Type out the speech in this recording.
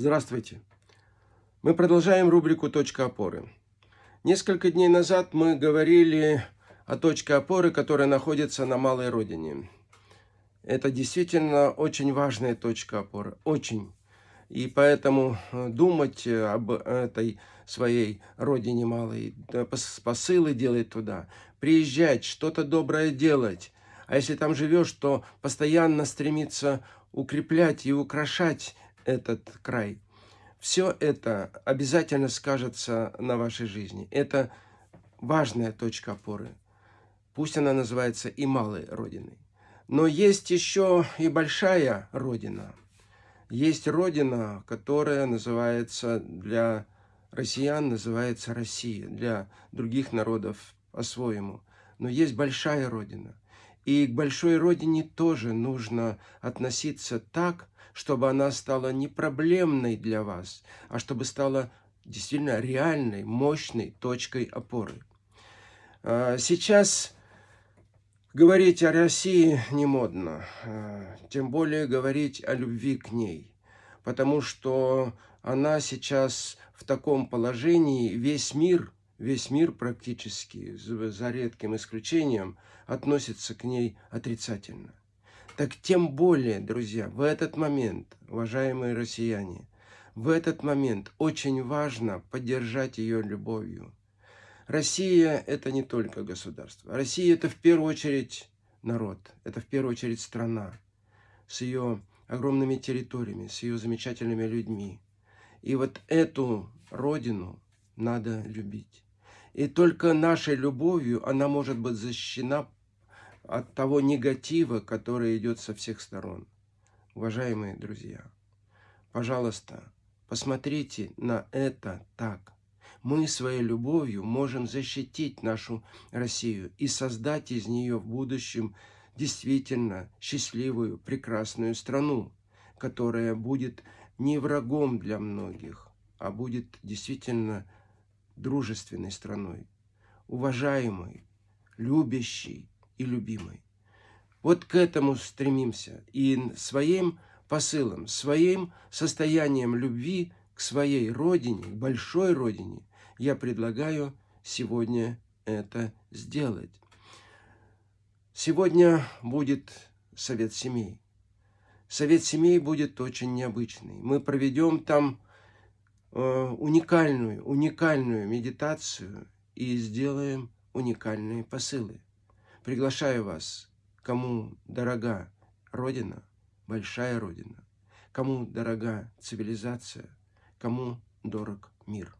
Здравствуйте! Мы продолжаем рубрику «Точка опоры». Несколько дней назад мы говорили о точке опоры, которая находится на малой родине. Это действительно очень важная точка опоры, очень. И поэтому э, думать об этой своей родине малой, посылы делать туда, приезжать, что-то доброе делать. А если там живешь, то постоянно стремиться укреплять и украшать этот край. Все это обязательно скажется на вашей жизни. Это важная точка опоры. Пусть она называется и малой родиной. Но есть еще и большая родина. Есть родина, которая называется для россиян, называется Россия, для других народов по-своему. Но есть большая родина. И к большой родине тоже нужно относиться так, чтобы она стала не проблемной для вас, а чтобы стала действительно реальной, мощной точкой опоры. А, сейчас говорить о России не модно, а, тем более говорить о любви к ней, потому что она сейчас в таком положении, весь мир, весь мир практически, за редким исключением, относится к ней отрицательно. Так тем более, друзья, в этот момент, уважаемые россияне, в этот момент очень важно поддержать ее любовью. Россия – это не только государство. Россия – это в первую очередь народ, это в первую очередь страна с ее огромными территориями, с ее замечательными людьми. И вот эту родину надо любить. И только нашей любовью она может быть защищена от того негатива, который идет со всех сторон. Уважаемые друзья, пожалуйста, посмотрите на это так. Мы своей любовью можем защитить нашу Россию и создать из нее в будущем действительно счастливую, прекрасную страну, которая будет не врагом для многих, а будет действительно дружественной страной, уважаемой, любящей, и любимой. Вот к этому стремимся. И своим посылом, своим состоянием любви к своей родине, большой родине, я предлагаю сегодня это сделать. Сегодня будет совет семей. Совет семей будет очень необычный. Мы проведем там уникальную, уникальную медитацию и сделаем уникальные посылы. Приглашаю вас, кому дорога Родина, большая Родина, кому дорога цивилизация, кому дорог мир.